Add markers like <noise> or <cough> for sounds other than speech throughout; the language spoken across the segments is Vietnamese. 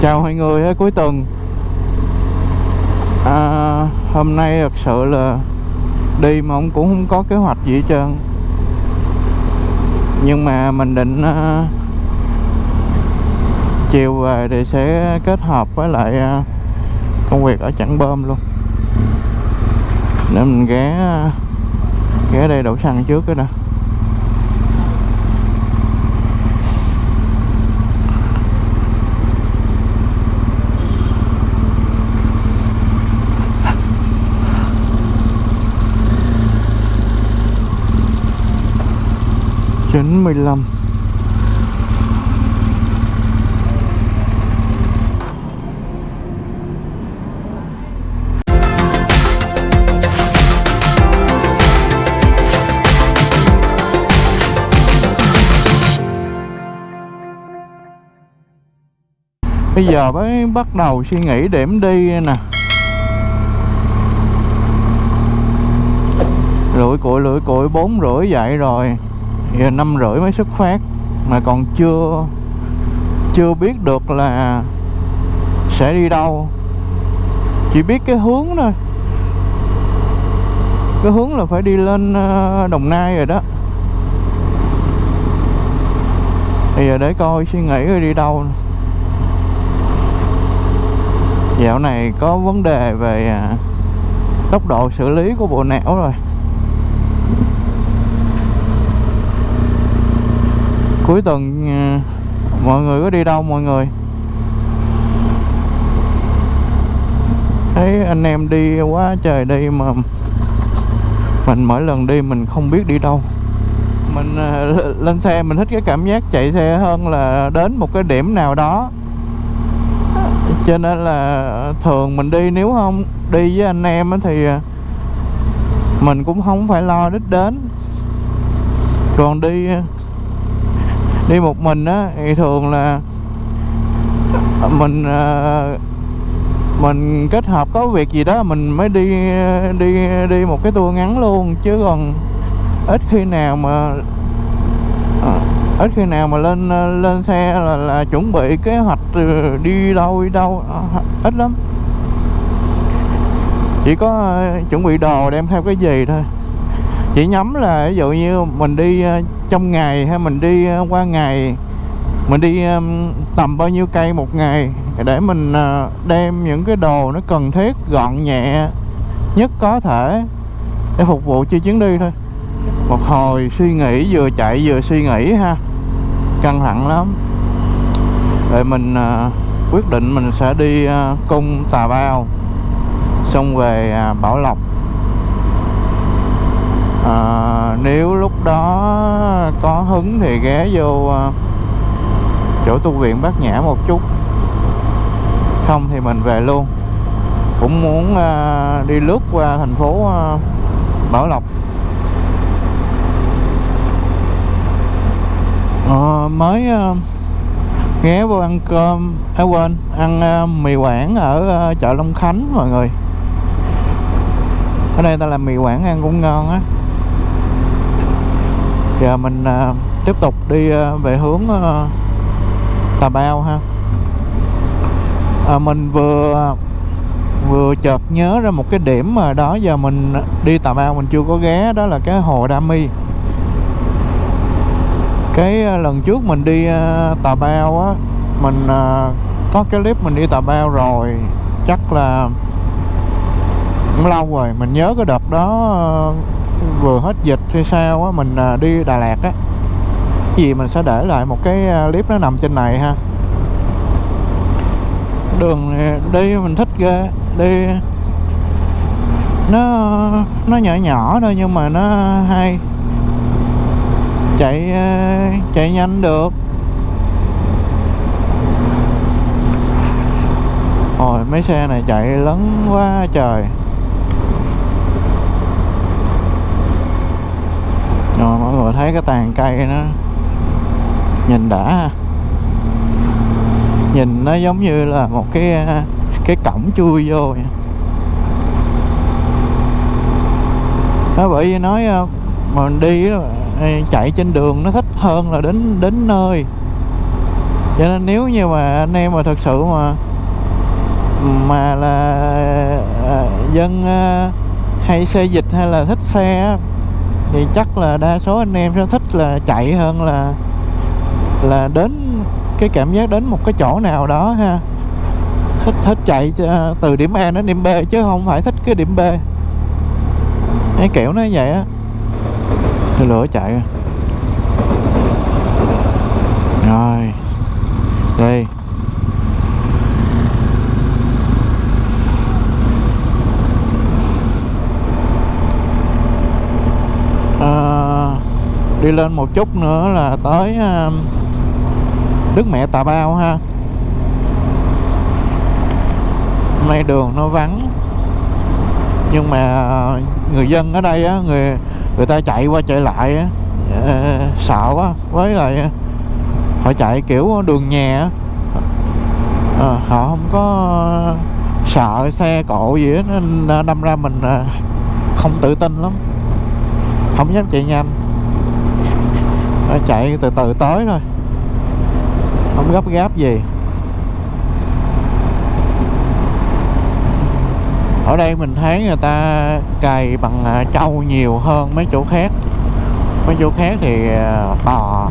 chào mọi người cuối tuần. À, hôm nay thật sự là đi mà ông cũng không có kế hoạch gì hết trơn. Nhưng mà mình định uh, chiều về thì sẽ kết hợp với lại uh, công việc ở chẳng Bơm luôn. Để mình ghé à, ghé đây đổ xăng trước cái nè chín mươi lăm. Bây giờ mới bắt đầu suy nghĩ điểm đi nè. Lưỡi cụi lưỡi cụi, bốn rưỡi dậy rồi. Giờ năm rưỡi mới xuất phát, Mà còn chưa Chưa biết được là Sẽ đi đâu. Chỉ biết cái hướng thôi. Cái hướng là phải đi lên ờ, Đồng Nai rồi đó. Bây giờ để coi suy nghĩ rồi đi đâu. Dạo này có vấn đề về à, Tốc độ xử lý của bộ não rồi. Cuối tuần ờ, mọi người có đi đâu mọi người? Thấy anh em đi quá trời đi mà mình mỗi lần đi mình không biết đi đâu. Mình ờ, lên xe mình thích cái cảm giác chạy xe hơn là đến một cái điểm nào đó. Cho nên là thường mình đi nếu không đi với anh em thì ờ, mình cũng không phải lo đích đến. Còn đi đi một mình á thì thường là mình à, mình kết hợp có việc gì đó mình mới đi đi đi một cái tour ngắn luôn. Chứ còn ít khi nào mà à, ít khi nào mà lên à, lên xe là, là chuẩn bị kế hoạch ừ, đi đâu đi đâu ít lắm. Chỉ có chuẩn bị đồ đem theo cái gì thôi chỉ nhắm là ví dụ như mình đi ờ, trong ngày hay mình đi ờ, qua ngày, mình đi tầm bao nhiêu cây một ngày để mình ờ, đem những cái đồ nó cần thiết, gọn nhẹ nhất có thể để phục vụ cho chuyến đi thôi. Một hồi suy nghĩ, vừa chạy vừa suy nghĩ ha, căng thẳng lắm. Rồi mình quyết định mình sẽ đi cung Tà Bao, xong về à, Bảo Lộc à, nếu lúc đó có hứng thì ghé vô à, chỗ tu viện bát nhã một chút. Không thì mình về luôn. Cũng muốn à, đi lướt qua thành phố à, Bảo Lộc. À, mới à, ghé vô ăn cơm à quên ăn à, mì quảng ở à, chợ Long Khánh mọi người. Ở đây ta làm mì quảng ăn cũng ngon á giờ mình uh, tiếp tục đi uh, về hướng uh, Tà Bao ha. À, mình vừa vừa chợt nhớ ra một cái điểm mà đó giờ mình đi Tà Bao mình chưa có ghé đó là cái hồ Đa Mi. Cái lần trước mình đi Tà Bao á mình có cái clip mình đi Tà Bao rồi chắc là cũng lâu rồi mình nhớ cái đợt đó vừa hết dịch hay sao á, mình à, đi Đà Lạt á. Gì mình sẽ để lại một cái à, clip nó nằm trên này ha. Đường đi mình thích ghê. Đi, nó nó nhỏ nhỏ thôi nhưng mà nó hay. Chạy à, chạy nhanh được. Ôi, mấy xe này chạy lớn quá trời. Rồi mọi người thấy cái tàn cây nó nhìn đã nhìn nó giống như là một cái cái cổng chui vô vậy. đó bởi vì nói ờ, mà mình đi ờ, chạy trên đường nó thích hơn là đến đến nơi cho nên nếu như mà anh em mà thật sự mà mà là à, dân à, hay xe dịch hay là thích xe thì chắc là đa số anh em sẽ thích là chạy hơn là là đến cái cảm giác đến một cái chỗ nào đó ha. Thích thích chạy ờ, từ điểm A đến điểm B chứ không phải thích cái điểm B. Cái kiểu nó vậy á. Thì lửa chạy. Rồi. Đây đi lên một chút nữa là tới à, Đức Mẹ Tà Bao ha. Hôm nay đường nó vắng, nhưng mà người dân ở đây á, người người ta chạy qua chạy lại á à, sợ quá. Với lại à, họ chạy kiểu đường nhà á. Ờ, họ không có sợ xe cộ gì hết, nên đâm ra mình không tự tin lắm. Không dám chạy nhanh. Ờ, chạy từ từ tới thôi. Không gấp gáp gì. Ở đây mình thấy người ta cày bằng à, trâu nhiều hơn mấy chỗ khác. Mấy chỗ khác thì à, bò.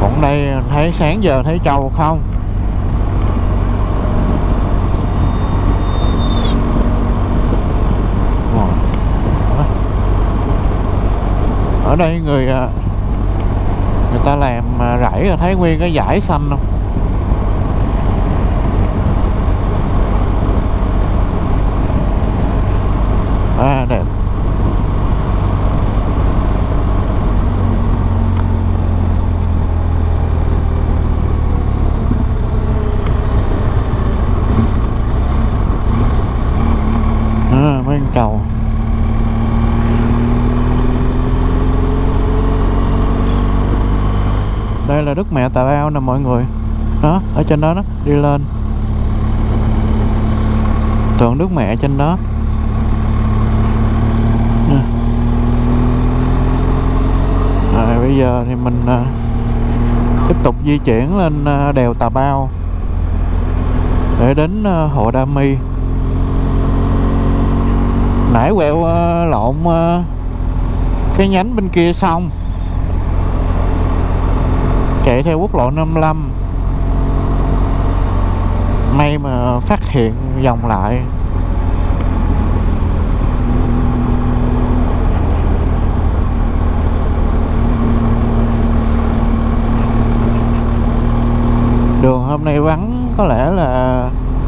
Còn đây à, thấy sáng giờ thấy trâu không Rồi ở đây người à, người ta làm à, rẫy rồi thấy nguyên cái dải xanh không? À đẹp à, mấy con cầu đây là đức mẹ tà bao nè mọi người đó ở trên đó đó đi lên tượng đức mẹ trên đó Nè. Rồi bây giờ thì mình à, tiếp tục di chuyển lên à, đèo Tà Bao để đến à, Hồ Đa Mi. Nãy quẹo à, lộn à, cái nhánh bên kia xong chạy theo quốc lộ 55 may mà phát hiện dòng lại. Đường hôm nay vắng, có lẽ là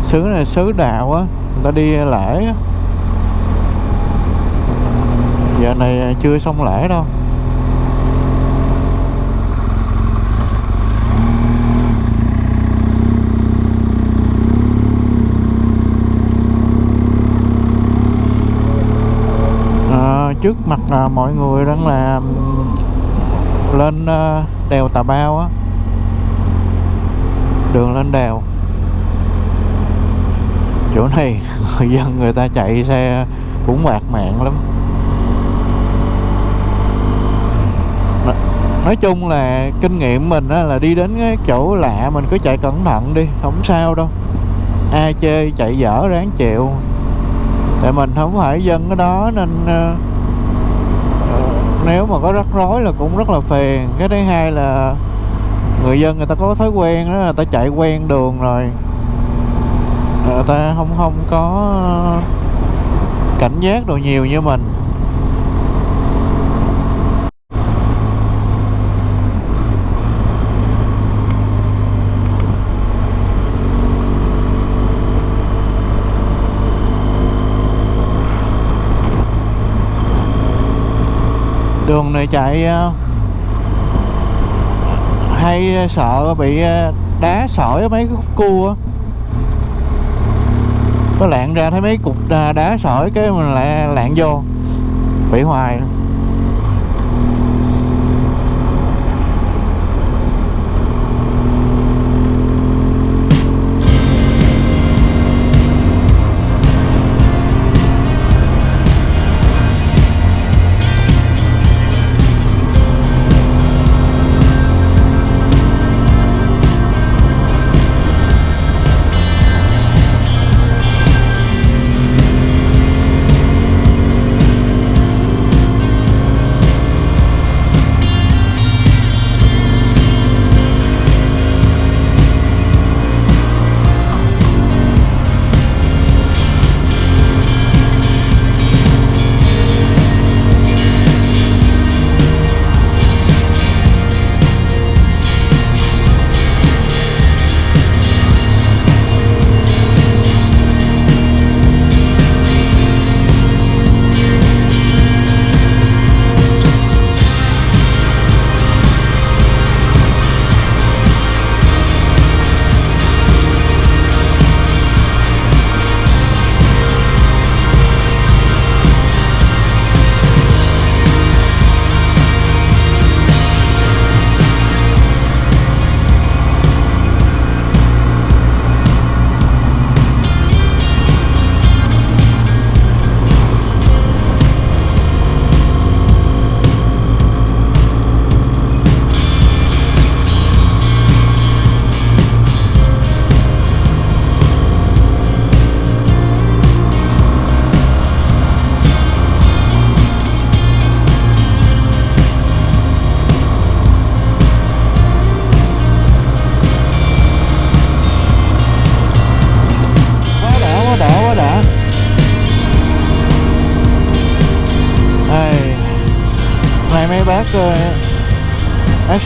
xứ này xứ đạo á, người ta đi lễ á. Giờ này chưa xong lễ đâu. Trước mặt à, mọi người đang là lên à, đèo Tà Bao á. Đường lên đèo. Chỗ này <laughs> người dân người ta chạy xe cũng bạc mạng lắm. Nói chung là kinh nghiệm mình á, là đi đến cái chỗ lạ mình cứ chạy cẩn thận đi không sao đâu. Ai chê chạy dở ráng chịu. Tại mình không phải dân ở đó nên à, nếu mà có rắc rối là cũng rất là phiền. Cái thứ hai là người dân người ta có thói quen đó người ta chạy quen đường rồi. Người ta không không có cảnh giác đồ nhiều như mình. Đường này chạy ờ, hay ờ, sợ bị ờ, đá sỏi mấy cái khúc cua á. Có lạng ra thấy mấy cục đá, đá sỏi cái mình lại lạng vô bị hoài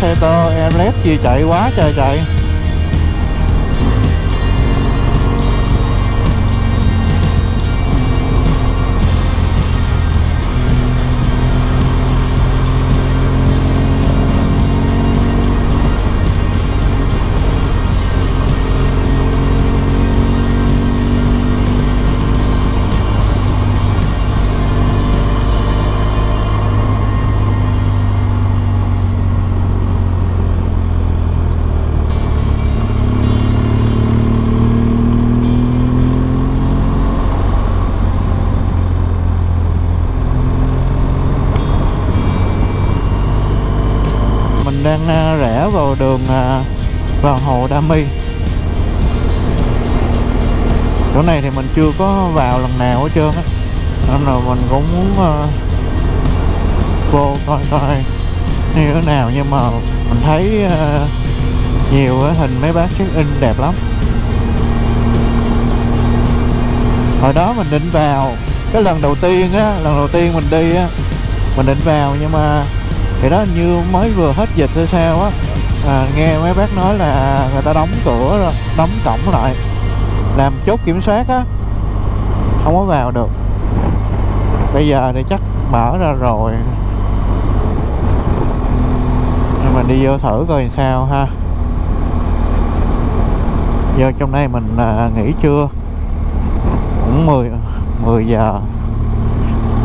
xe to, em lép gì chạy quá trời chạy. Chưa có vào lần nào hết trơn á. Nên là mình cũng muốn uh, vô coi coi như thế nào. Nhưng mà mình thấy uh, nhiều uh, hình mấy bác check in đẹp lắm. Hồi đó mình định vào cái lần đầu tiên á lần đầu tiên mình đi á mình định vào nhưng mà thì đó như mới vừa hết dịch hay sao á. À, nghe mấy bác nói là người ta đóng cửa rồi đóng cổng lại làm chốt kiểm soát á không có vào được. Bây giờ thì chắc mở ra rồi. Nhưng mình đi vô thử coi sao ha. Giờ trong đây mình à, nghỉ trưa. Cũng 10 10 giờ.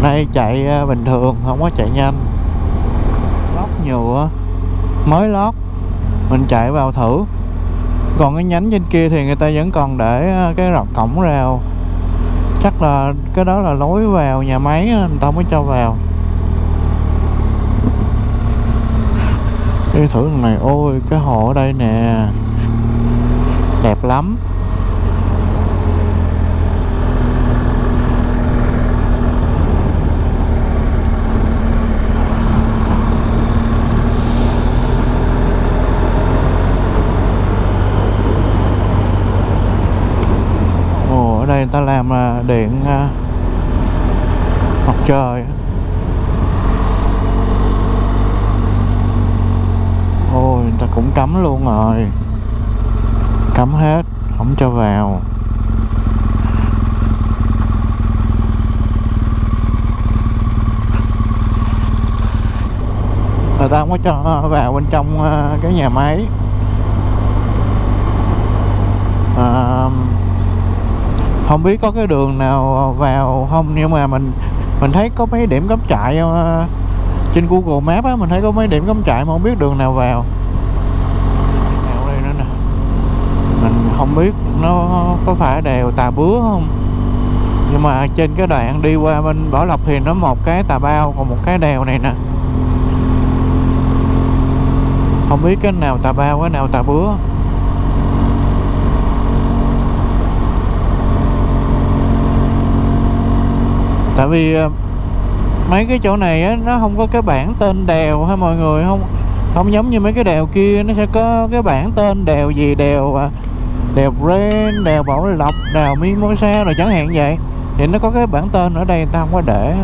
Nay chạy à, bình thường không có chạy nhanh. Lót nhựa mới lót. Mình chạy vào thử. Còn cái nhánh trên kia thì người ta vẫn còn để à, cái rọc cổng rào chắc là cái đó là lối vào nhà máy á, người ta mới cho vào. Đi thử này ôi cái hồ ở đây nè. Đẹp lắm ồ ở đây người ta làm là điện à, mặt trời ôi người ta cũng cấm luôn rồi. Cấm hết không cho vào. Người ta không có cho vào bên trong à, cái nhà máy. À, không biết có cái đường nào vào không, nhưng mà mình mình thấy có mấy điểm cắm trại ờ, trên Google Maps á, mình thấy có mấy điểm cắm trại mà không biết đường nào vào. Đèo đây nữa nè mình không biết nó có phải đèo Tà Bứa không, nhưng mà trên cái đoạn đi qua bên Bảo Lộc thì nó một cái Tà Bao, còn một cái đèo này nè. Không biết cái nào Tà Bao, cái nào Tà Bứa. Tại vì ờ, mấy cái chỗ này á, nó không có cái bảng tên đèo ha mọi người? Không không giống như mấy cái đèo kia, nó sẽ có cái bảng tên đèo gì? Đèo ờ, đèo Ren đèo Bảo Lộc, đèo Mimosa rồi chẳng hạn vậy. Thì nó có cái bảng tên ở đây người ta không có để.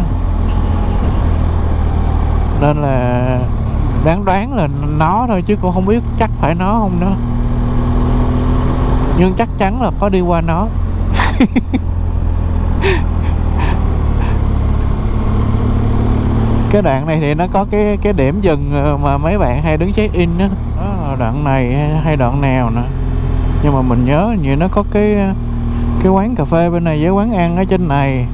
Nên là đáng đoán là nó thôi, chứ cũng không biết chắc phải nó không nữa. Nhưng chắc chắn là có đi qua nó. <laughs> cái đoạn này thì nó có cái cái điểm dừng ờ, mà mấy bạn hay đứng check in đó. đó đoạn này hay, đoạn nào nè. Nhưng mà mình nhớ như nó có cái cái quán cà phê bên này với quán ăn ở trên này.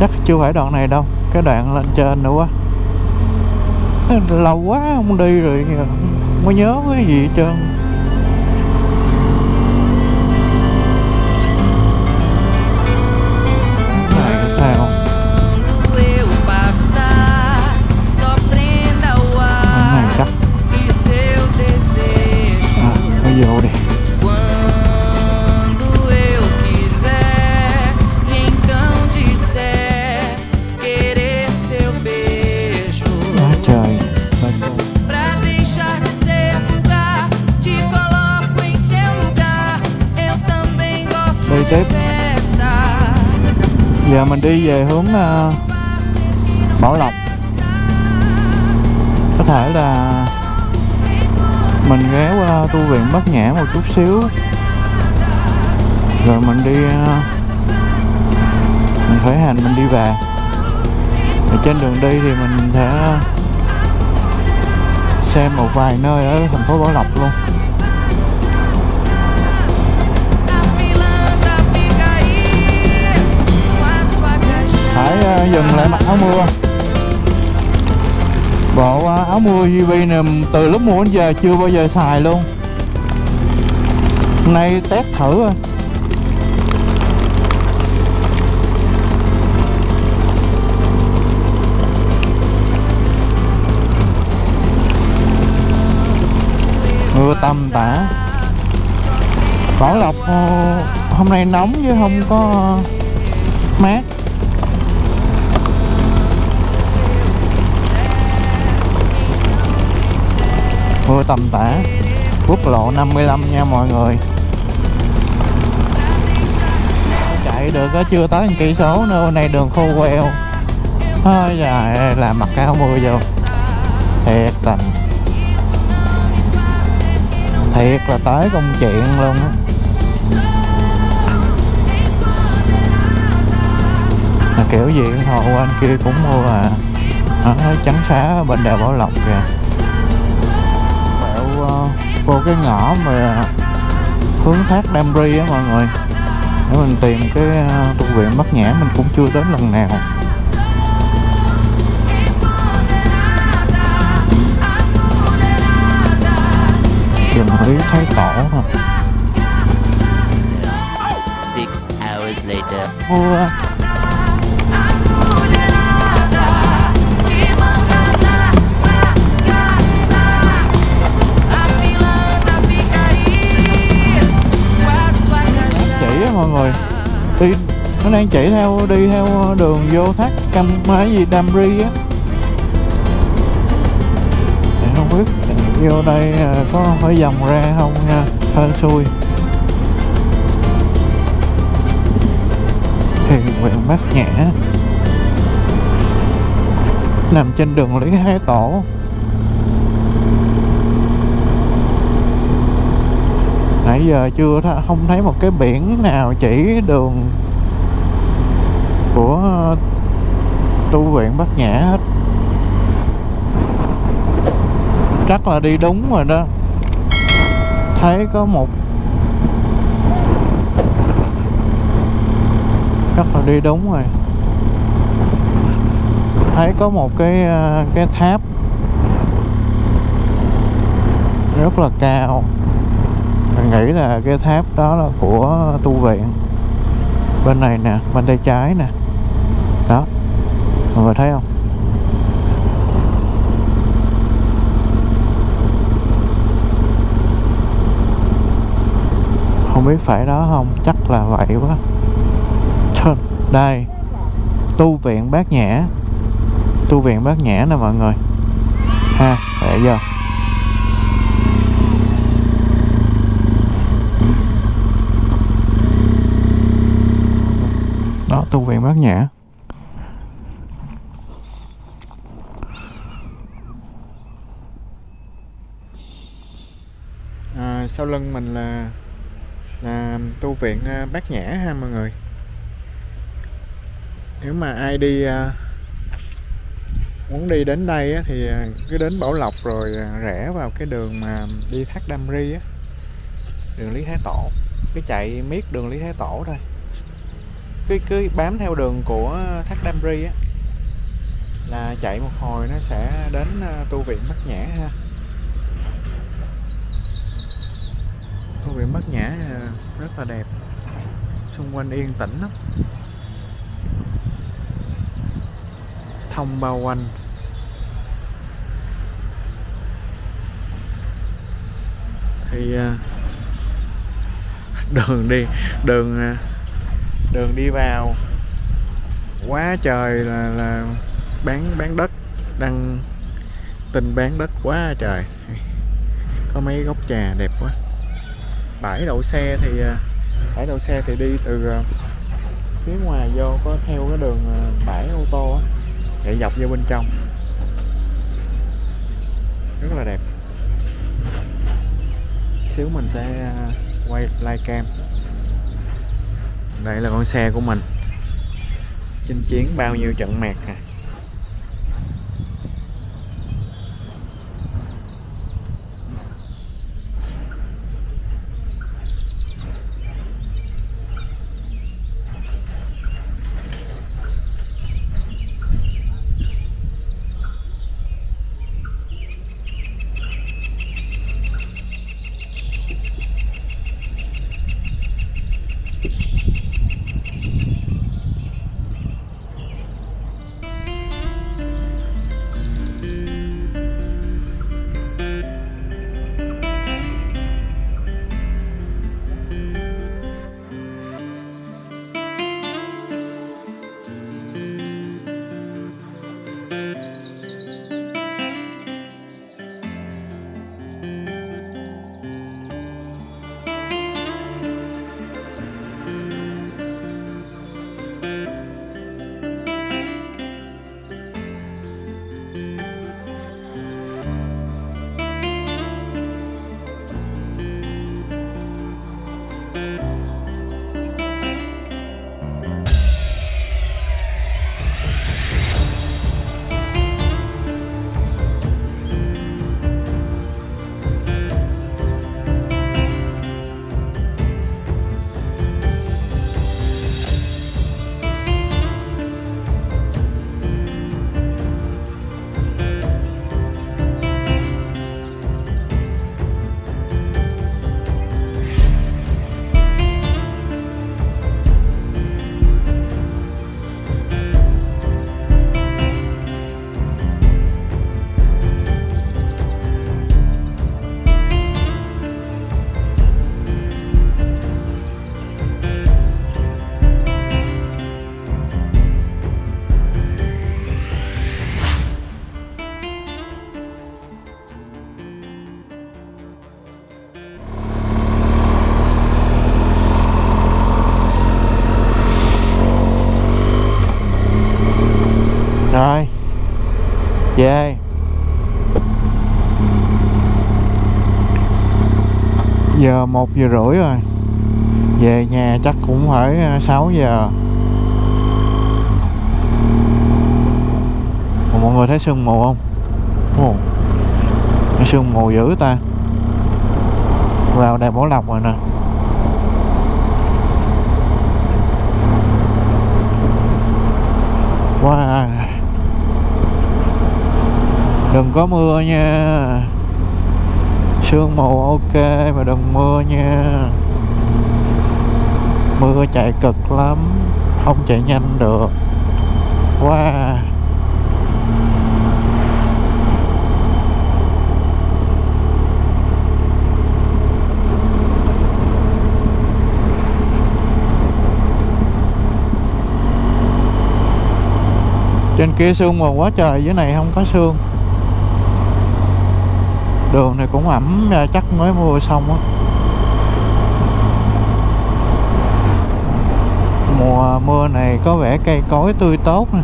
Chắc chưa phải đoạn này đâu cái đoạn lên trên nữa quá. Lâu quá không đi rồi mới nhớ cái gì hết trơn. Giờ mình đi về hướng ờ, Bảo Lộc. Có thể là mình ghé qua tu viện Bát Nhã một chút xíu. Rồi mình đi ờ, mình khởi hành, mình đi về. Ở trên đường đi thì mình sẽ ờ, xem một vài nơi ở thành phố Bảo Lộc luôn. Dừng lại mặc áo mưa. Bộ à, áo mưa UV này từ lúc mua đến giờ chưa bao giờ xài luôn. Hôm nay test thử rồi mưa tầm tã. Bảo Lộc, hôm nay nóng chứ không có mát. Mưa tầm tã quốc lộ 55 nha mọi người. Chạy được có chưa tới một cây số nữa này đường khô queo. Thôi trời làm mặt cao mưa vô. Thiệt tình thiệt là tới công chuyện luôn á. Kiểu gì hồ anh kia cũng mua à. Ở trắng xá bên đèo Bảo Lộc kìa vô cái ngõ mà hướng thác Đam Ri á mọi người. Để mình tìm cái ờ, tu viện Bắc Nhã mình cũng chưa đến lần nào. Trường Lý Thái Tổ later. mưa mọi người đi nó đang chạy theo, đi theo đường vô thác cam máy gì Đam Ri á. Thì không biết vô đây à, có phải vòng ra không nha, hên xui. Thì viện mát nhã, nằm trên đường lý thái tổ. Nãy giờ chưa th- không thấy một cái biển nào chỉ đường của tu viện bát nhã hết. Chắc là đi đúng rồi đó. Thấy có một chắc là đi đúng rồi. Thấy có một cái ờ, cái tháp rất là cao mình nghĩ là cái tháp đó là của tu viện. Bên này nè, bên tay trái nè. Đó. Mọi người thấy không? Không biết phải đó không? Chắc là vậy quá. Đây. Tu viện bát nhã. Tu viện bát nhã nè mọi người. Ha, để vô. Tu viện bát nhã. À, sau lưng mình là là tu viện à, bát nhã ha mọi người. Nếu mà ai đi à, muốn đi đến đây á, thì à, cứ đến Bảo Lộc rồi rẽ vào cái đường mà đi thác Đam Ri á đường Lý Thái Tổ. Cứ chạy miết đường Lý Thái Tổ thôi cứ cứ bám theo đường của thác Đam Ri á, là chạy một hồi nó sẽ đến à, tu viện Bát Nhã ha. Tu viện Bát Nhã à, rất là đẹp, xung quanh yên tĩnh lắm. Thông bao quanh. Thì à, <laughs> đường đi, đường đường đi vào. Quá trời là là bán bán đất đang tình bán đất quá trời. Có mấy gốc trà đẹp quá. Bãi đậu xe thì à, bãi đậu xe thì đi từ à, phía ngoài vô có theo cái đường à, bãi ô tô á chạy dọc vô bên trong. Rất là đẹp. Xíu mình sẽ quay live cam đây là con xe của mình. Chinh chiến bao nhiêu trận mạc à một giờ rưỡi rồi. Về nhà chắc cũng phải ờ, 6 giờ. Ủa, mọi người thấy sương mù không? Ồ, cái sương mù dữ ta. Vào đèo Bảo Lộc rồi nè. Wow. Đừng có mưa nha sương mù ok, mà đừng mưa nha. Mưa chạy cực lắm, không chạy nhanh được. Wow. Trên kia sương mù quá trời, dưới này không có sương đường này cũng ẩm à, chắc mới mua xong á. Mùa mưa này có vẻ cây cối tươi tốt nè.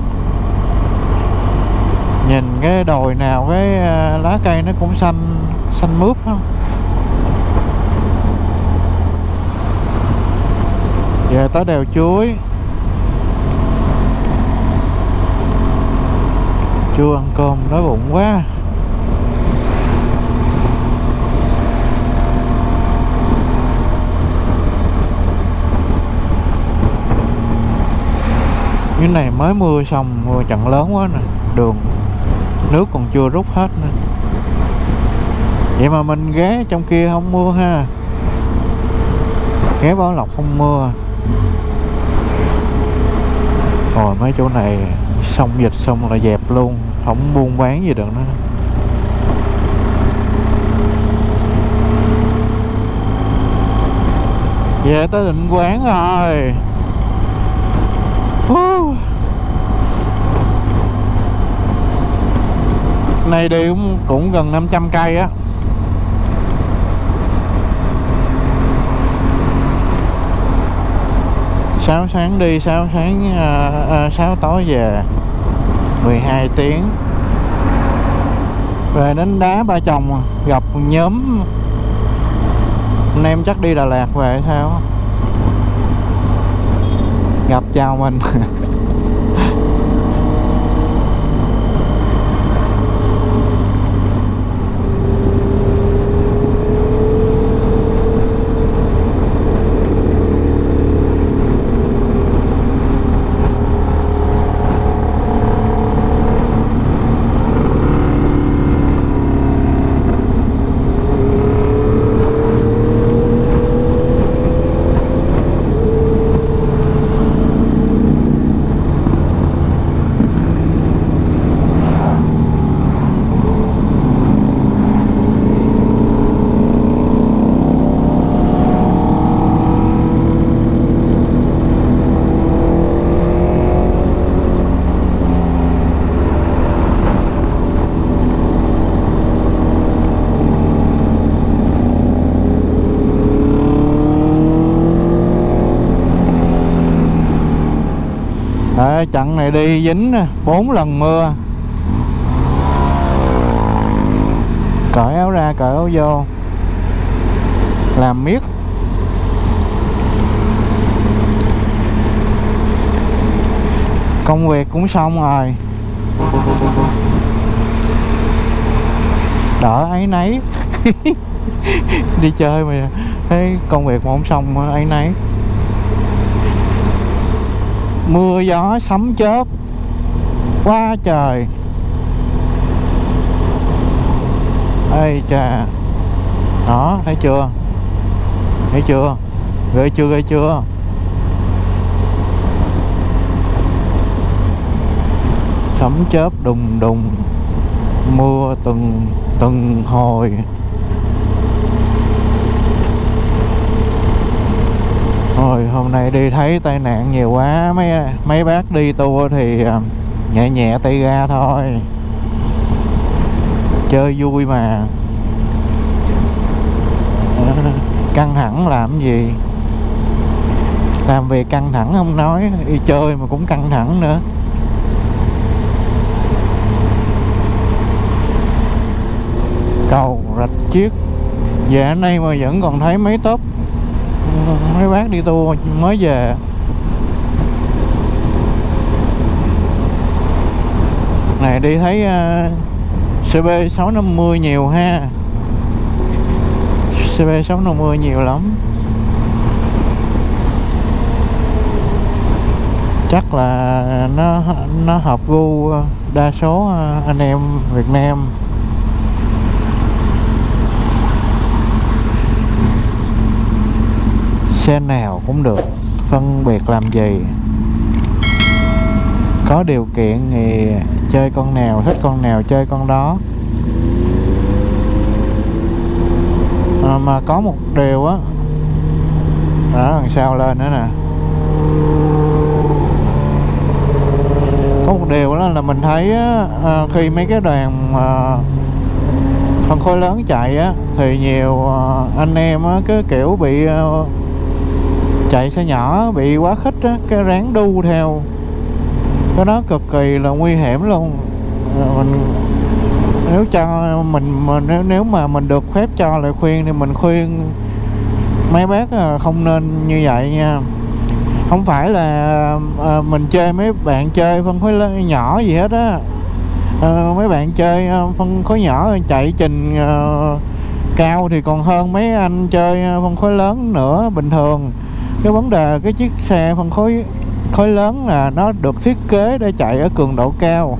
Nhìn cái đồi nào cái à, lá cây nó cũng xanh xanh mướp không giờ tới đèo chuối. Chưa ăn cơm đói bụng quá. Cái này mới mưa xong, mưa trận lớn quá nè, đường, nước còn chưa rút hết nữa. Vậy mà mình ghé trong kia không mưa ha. Ghé bảo lộc không mưa. Rồi mấy chỗ này xong dịch xong là dẹp luôn, không buôn bán gì được nữa. Về tới định quán rồi này đi cũng, cũng gần 500 cây á. Sáu sáng đi sáu sáng à, à, sáu à, 6 tối về. 12 tiếng. Về đến đá ba chồng gặp nhóm. Anh em chắc đi Đà Lạt về hay sao gặp chào mình. Đấy, chặng này đi dính nè, bốn lần mưa. Cởi áo ra, cởi áo vô. Làm miết. Công việc cũng xong rồi. Đỡ ấy nấy <laughs> Đi chơi mà Thấy công việc mà không xong ấy nấy mưa gió sấm chớp, quá trời. Ây chà. Đó, thấy chưa? Thấy chưa? Ghê chưa ghê chưa? Sấm chớp đùng đùng, mưa từng từng hồi. Rồi hôm nay đi thấy tai nạn nhiều quá. Mấy mấy bác đi tour thì à, nhẹ nhẹ tay ga thôi. Chơi vui mà. <laughs> Căng thẳng làm gì? Làm việc căng thẳng không nói, Đi chơi mà cũng căng thẳng nữa. Cầu rạch chiếc. Dạ nay mà vẫn còn thấy mấy tốp mấy bác đi tour mới về. Này đi thấy uh, CB 650 nhiều ha. CB 650 nhiều lắm. Chắc là nó nó hợp gu đa số ờ, anh em Việt Nam. Xe nào cũng được phân biệt làm gì. Có điều kiện thì chơi con nào thích con nào chơi con đó. À, mà có một điều á đó đằng sau lên nữa nè. Có một điều đó là mình thấy á, à, khi mấy cái đoàn à, phân khối lớn chạy á thì nhiều à, anh em á, cứ kiểu bị à, chạy xe nhỏ bị quá khích á cái ráng đu theo. Cái đó cực kỳ là nguy hiểm luôn. Mình nếu cho mình, mình nếu nếu mà mình được phép cho lời khuyên thì mình khuyên mấy bác à, không nên như vậy nha. Không phải là à, mình chơi mấy bạn chơi phân khối lớn nhỏ gì hết á. À, mấy bạn chơi à, phân khối nhỏ chạy trình à, cao thì còn hơn mấy anh chơi à, phân khối lớn nữa bình thường cái vấn đề, cái chiếc xe phân khối khối lớn là nó được thiết kế để chạy ở cường độ cao.